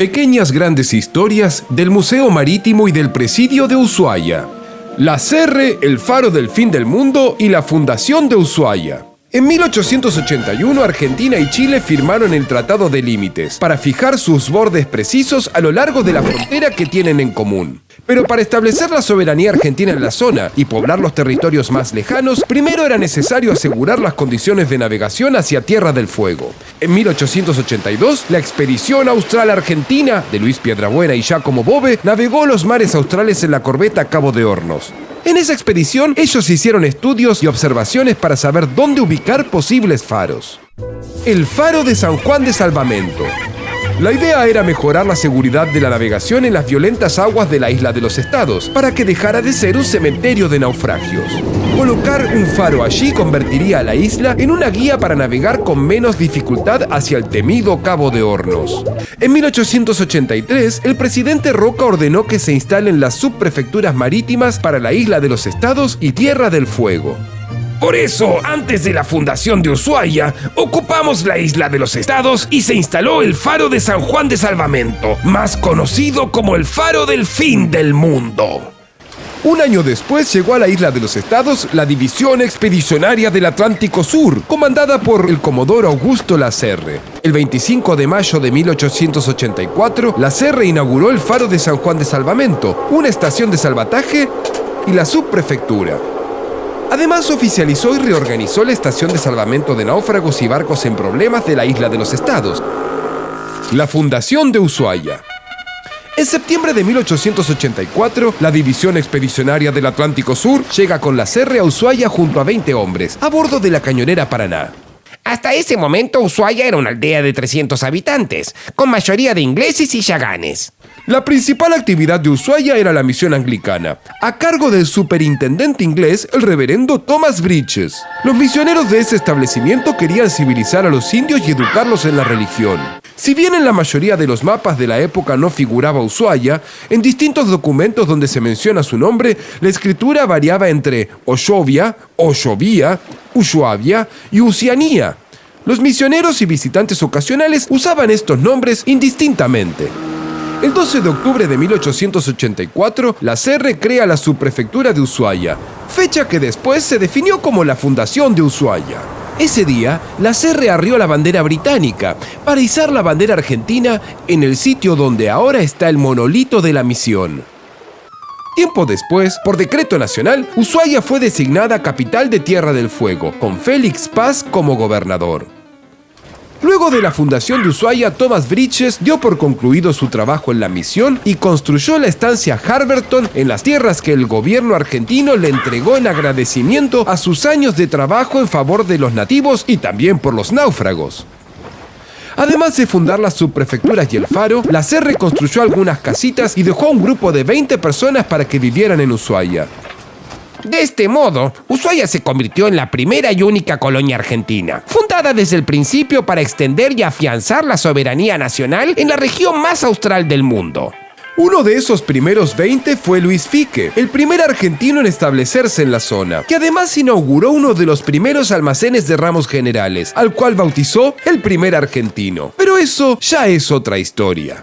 Pequeñas grandes historias del Museo Marítimo y del Presidio de Ushuaia. La Serre, el Faro del Fin del Mundo y la Fundación de Ushuaia. En 1881 Argentina y Chile firmaron el Tratado de Límites para fijar sus bordes precisos a lo largo de la frontera que tienen en común. Pero para establecer la soberanía argentina en la zona y poblar los territorios más lejanos, primero era necesario asegurar las condiciones de navegación hacia Tierra del Fuego. En 1882, la expedición austral argentina de Luis Piedrabuena y Giacomo Bove navegó los mares australes en la corbeta Cabo de Hornos. En esa expedición, ellos hicieron estudios y observaciones para saber dónde ubicar posibles faros. El faro de San Juan de Salvamento. La idea era mejorar la seguridad de la navegación en las violentas aguas de la isla de los estados, para que dejara de ser un cementerio de naufragios. Colocar un faro allí convertiría a la isla en una guía para navegar con menos dificultad hacia el temido Cabo de Hornos. En 1883, el presidente Roca ordenó que se instalen las subprefecturas marítimas para la isla de los estados y Tierra del Fuego. Por eso, antes de la fundación de Ushuaia, ocupamos la isla de los estados y se instaló el faro de San Juan de Salvamento, más conocido como el faro del fin del mundo. Un año después llegó a la isla de los estados la División Expedicionaria del Atlántico Sur, comandada por el comodoro Augusto Lacerre. El 25 de mayo de 1884, Lacerre inauguró el faro de San Juan de Salvamento, una estación de salvataje y la subprefectura. Además, oficializó y reorganizó la estación de salvamento de náufragos y barcos en problemas de la isla de los estados, la Fundación de Ushuaia. En septiembre de 1884, la División Expedicionaria del Atlántico Sur llega con la Serre a Ushuaia junto a 20 hombres, a bordo de la cañonera Paraná. Hasta ese momento Ushuaia era una aldea de 300 habitantes, con mayoría de ingleses y yaganes. La principal actividad de Ushuaia era la misión anglicana, a cargo del superintendente inglés, el reverendo Thomas Bridges. Los misioneros de ese establecimiento querían civilizar a los indios y educarlos en la religión. Si bien en la mayoría de los mapas de la época no figuraba Ushuaia, en distintos documentos donde se menciona su nombre, la escritura variaba entre Oshovia, Oshovia, Ushuavia y Usianía. Los misioneros y visitantes ocasionales usaban estos nombres indistintamente. El 12 de octubre de 1884, la CR crea la subprefectura de Ushuaia, fecha que después se definió como la fundación de Ushuaia. Ese día, la CR arrió la bandera británica para izar la bandera argentina en el sitio donde ahora está el monolito de la misión. Tiempo después, por decreto nacional, Ushuaia fue designada capital de Tierra del Fuego, con Félix Paz como gobernador. Luego de la fundación de Ushuaia, Thomas Bridges dio por concluido su trabajo en la misión y construyó la estancia Harberton en las tierras que el gobierno argentino le entregó en agradecimiento a sus años de trabajo en favor de los nativos y también por los náufragos. Además de fundar las subprefecturas y el faro, la CER reconstruyó algunas casitas y dejó a un grupo de 20 personas para que vivieran en Ushuaia. De este modo, Ushuaia se convirtió en la primera y única colonia argentina, fundada desde el principio para extender y afianzar la soberanía nacional en la región más austral del mundo. Uno de esos primeros 20 fue Luis Fique, el primer argentino en establecerse en la zona, que además inauguró uno de los primeros almacenes de ramos generales, al cual bautizó el primer argentino. Pero eso ya es otra historia.